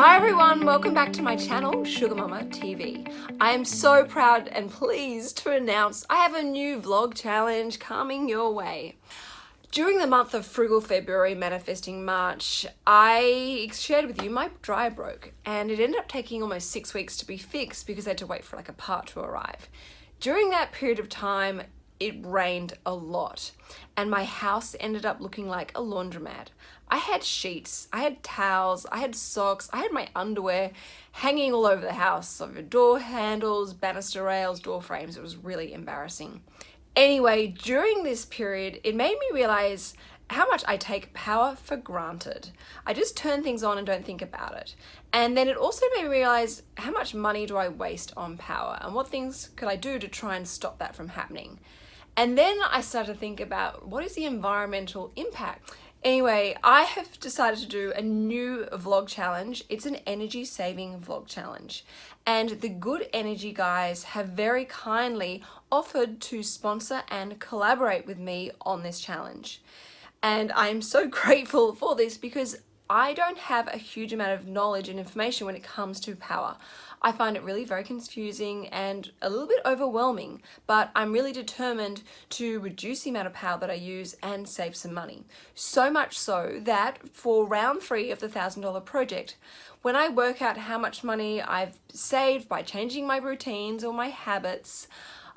Hi everyone, welcome back to my channel, Sugar Mama TV. I am so proud and pleased to announce I have a new vlog challenge coming your way. During the month of Frugal February, Manifesting March, I shared with you my dryer broke and it ended up taking almost six weeks to be fixed because I had to wait for like a part to arrive. During that period of time, it rained a lot and my house ended up looking like a laundromat. I had sheets, I had towels, I had socks, I had my underwear hanging all over the house, over door handles, banister rails, door frames. It was really embarrassing. Anyway, during this period, it made me realize how much I take power for granted. I just turn things on and don't think about it. And then it also made me realize how much money do I waste on power and what things could I do to try and stop that from happening. And then I started to think about what is the environmental impact? Anyway, I have decided to do a new vlog challenge. It's an energy saving vlog challenge. And the Good Energy guys have very kindly offered to sponsor and collaborate with me on this challenge. And I'm so grateful for this because I don't have a huge amount of knowledge and information when it comes to power. I find it really very confusing and a little bit overwhelming, but I'm really determined to reduce the amount of power that I use and save some money. So much so that for round three of the $1,000 project, when I work out how much money I've saved by changing my routines or my habits,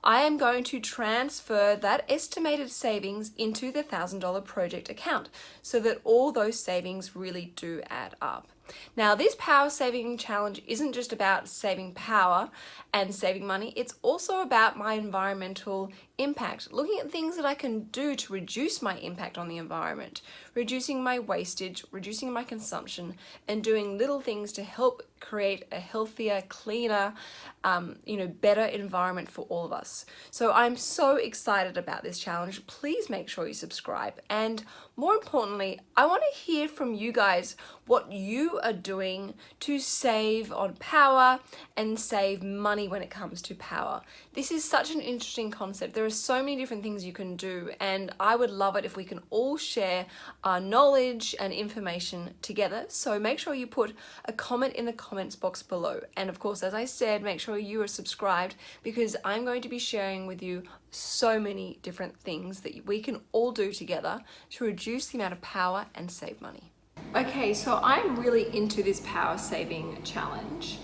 I am going to transfer that estimated savings into the $1,000 project account so that all those savings really do add up. Now this power saving challenge isn't just about saving power and saving money, it's also about my environmental impact, looking at things that I can do to reduce my impact on the environment, reducing my wastage, reducing my consumption, and doing little things to help create a healthier, cleaner, um, you know, better environment for all of us. So I'm so excited about this challenge. Please make sure you subscribe. And more importantly, I want to hear from you guys what you are doing to save on power and save money when it comes to power. This is such an interesting concept. There are so many different things you can do and I would love it if we can all share our knowledge and information together. So make sure you put a comment in the comments box below. And of course, as I said, make sure you are subscribed because I'm going to be sharing with you so many different things that we can all do together to reduce the amount of power and save money. Okay, so I'm really into this power saving challenge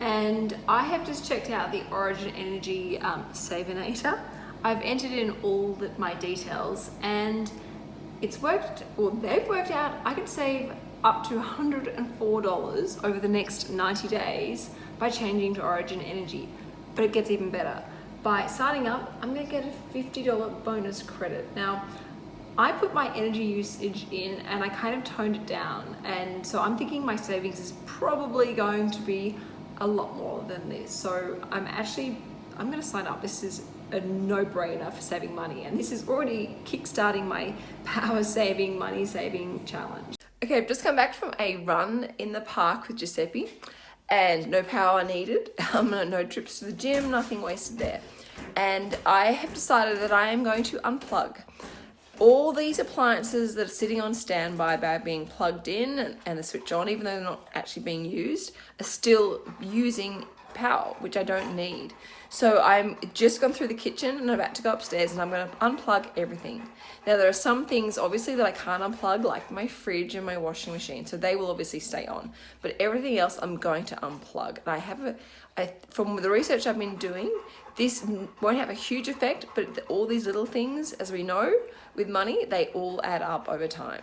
and I have just checked out the Origin Energy um, Savinator. I've entered in all the, my details and it's worked, or they've worked out, I could save up to $104 over the next 90 days by changing to Origin Energy. But it gets even better. By signing up, I'm gonna get a $50 bonus credit. Now, I put my energy usage in and I kind of toned it down. And so I'm thinking my savings is probably going to be a lot more than this. So I'm actually, I'm gonna sign up. This is a no-brainer for saving money. And this is already kick-starting my power saving money saving challenge. Okay i've just come back from a run in the park with giuseppe and no power needed. Um, no trips to the gym nothing wasted there. And i have decided that i am going to unplug. All these appliances that are sitting on standby by being plugged in and, and the switch on even though they're not actually being used are still using power, which I don't need. So I'm just gone through the kitchen and I'm about to go upstairs and I'm going to unplug everything. Now there are some things obviously that I can't unplug like my fridge and my washing machine. So they will obviously stay on. But everything else I'm going to unplug. And I have a, I, from the research I've been doing, this won't have a huge effect, but all these little things, as we know, with money, they all add up over time.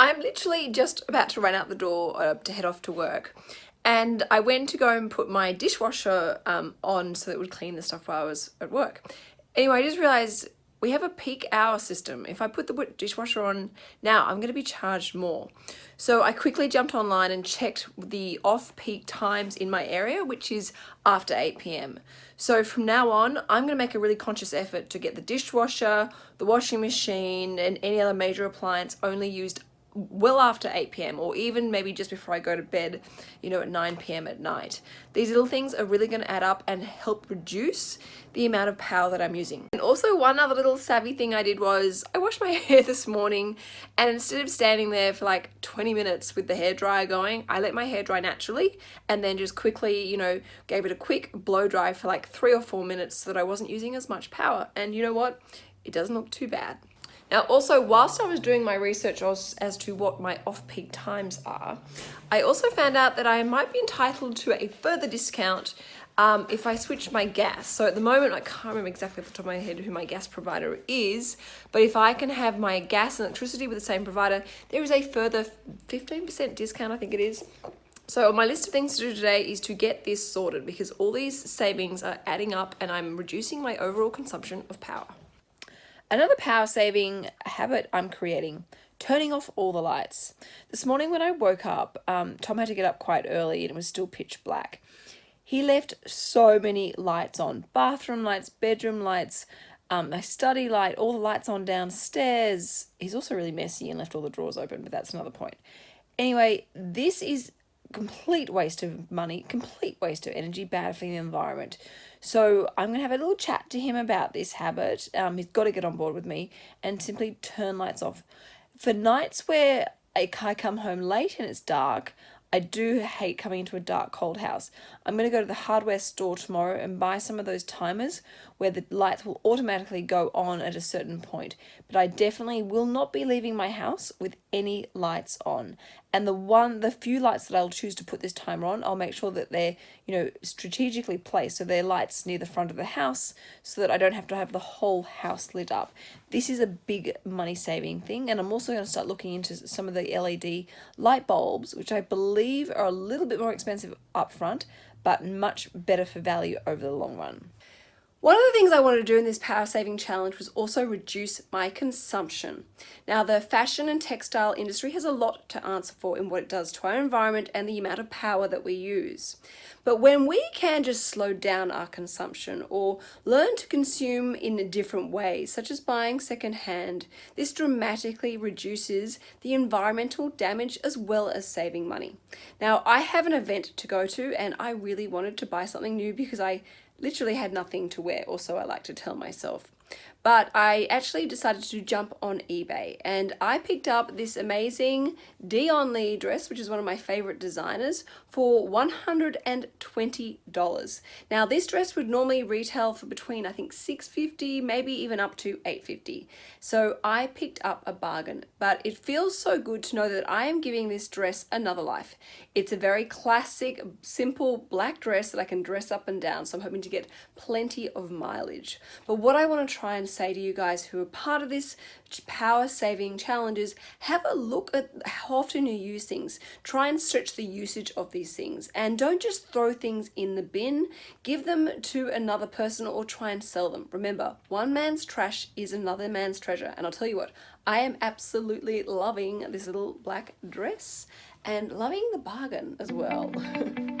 I'm literally just about to run out the door uh, to head off to work and I went to go and put my dishwasher um, on so that it would clean the stuff while I was at work. Anyway, I just realized we have a peak hour system. If I put the dishwasher on now, I'm going to be charged more. So I quickly jumped online and checked the off-peak times in my area, which is after 8 p.m. So from now on, I'm going to make a really conscious effort to get the dishwasher, the washing machine, and any other major appliance only used well after 8 p.m. or even maybe just before I go to bed, you know, at 9 p.m. at night. These little things are really going to add up and help reduce the amount of power that I'm using. And also one other little savvy thing I did was I washed my hair this morning and instead of standing there for like 20 minutes with the hair dryer going, I let my hair dry naturally and then just quickly, you know, gave it a quick blow dry for like three or four minutes so that I wasn't using as much power. And you know what? It doesn't look too bad. Now also whilst I was doing my research as, as to what my off-peak times are, I also found out that I might be entitled to a further discount um, if I switch my gas. So at the moment, I can't remember exactly off the top of my head who my gas provider is, but if I can have my gas and electricity with the same provider, there is a further 15% discount, I think it is. So my list of things to do today is to get this sorted because all these savings are adding up and I'm reducing my overall consumption of power. Another power saving habit I'm creating, turning off all the lights. This morning when I woke up, um, Tom had to get up quite early and it was still pitch black. He left so many lights on, bathroom lights, bedroom lights, um, my study light, all the lights on downstairs. He's also really messy and left all the drawers open, but that's another point. Anyway, this is complete waste of money, complete waste of energy, bad for the environment. So I'm going to have a little chat to him about this habit. Um, he's got to get on board with me and simply turn lights off. For nights where I come home late and it's dark, I do hate coming into a dark, cold house. I'm going to go to the hardware store tomorrow and buy some of those timers where the lights will automatically go on at a certain point. But I definitely will not be leaving my house with any lights on. And the one, the few lights that I'll choose to put this timer on, I'll make sure that they're, you know, strategically placed. So they're lights near the front of the house so that I don't have to have the whole house lit up. This is a big money saving thing. And I'm also going to start looking into some of the LED light bulbs, which I believe are a little bit more expensive up front, but much better for value over the long run. One of the things I wanted to do in this power saving challenge was also reduce my consumption. Now the fashion and textile industry has a lot to answer for in what it does to our environment and the amount of power that we use. But when we can just slow down our consumption or learn to consume in a different ways, such as buying secondhand, this dramatically reduces the environmental damage as well as saving money. Now I have an event to go to and I really wanted to buy something new because I literally had nothing to wear, or so I like to tell myself. But I actually decided to jump on eBay and I picked up this amazing Dion Lee dress, which is one of my favorite designers, for $120. Now this dress would normally retail for between I think 650, maybe even up to 850. So I picked up a bargain, but it feels so good to know that I am giving this dress another life. It's a very classic, simple black dress that I can dress up and down. So I'm hoping to get plenty of mileage. But what I want to try and say to you guys who are part of this power saving challenges, have a look at how often you use things. Try and stretch the usage of these things and don't just throw things in the bin. Give them to another person or try and sell them. Remember, one man's trash is another man's treasure. And I'll tell you what, I am absolutely loving this little black dress and loving the bargain as well.